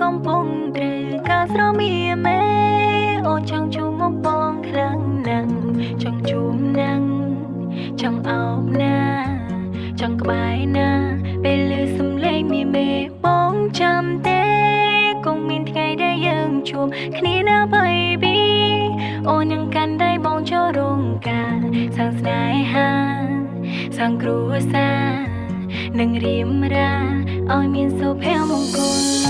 កំពុងត្រូវការស្រមៀមេអូនចង់ជុំមកបងខ្លាំងណាស់ចង់ជុំណាស់ចង់អោបណាចង់ក្បែរណា ពេលឮសំឡេងមីមេបងចាំទេគង់មានថ្ងៃដែលយើងជួបគ្នាណា baby អូននឹងកាន់ដៃបងចូលរោងការសាងស្នេហាសាងគ្រួសារនឹងរៀបរាឲ្យមានសុភមង្គល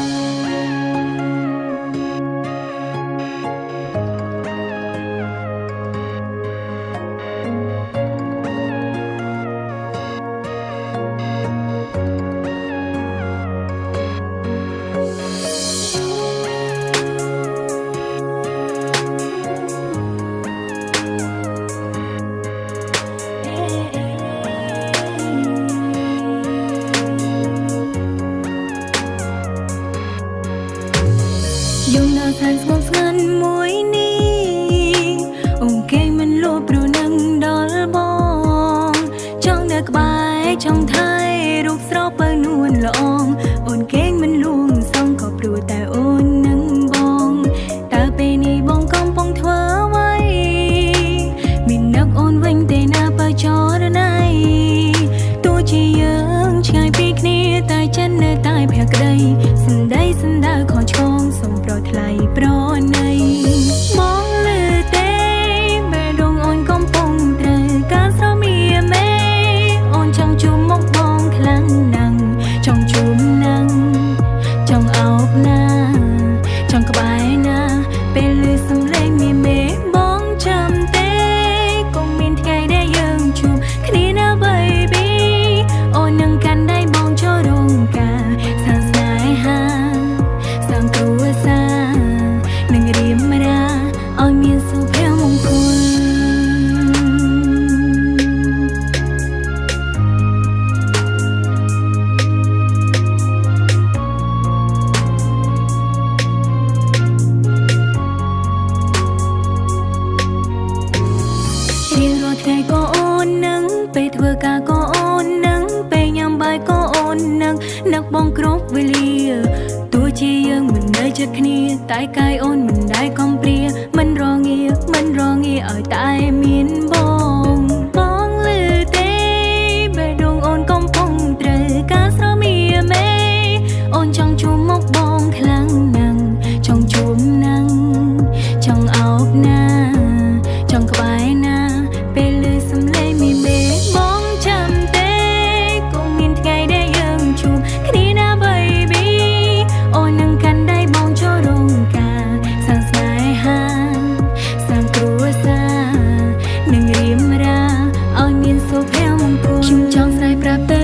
យំនៅសែនស្ងប់ស្ងាត់មួយនេះអូនគេមិនលួព្រោះនឹងដល់បងចង់នៅក្បែរចង់ថៃរូបស្រស់បើនួនល្អងអូនគេមិនលួងសងក៏ព្រោះតែអូននឹងបងតើពេលនេះបងកំពុងធ្វើអ្វីមាននឹកអូនវិញទេណាបើចរណៃទោះជាយើងឆ្ងាយពីគ្នាតែចិត្តនៅតែភក្តីសំដីសំ បងគ្រប់វេលាទោះជាយើងមិននៅជិតគ្នា តែកាយអូនមិនដែលកំព្រាមិនរងាមិនរងាឲ្យតែមាន រាឲ្យមានសុភមង្គលខ្ញុំចង់ស្រែប្រាប់ទៅ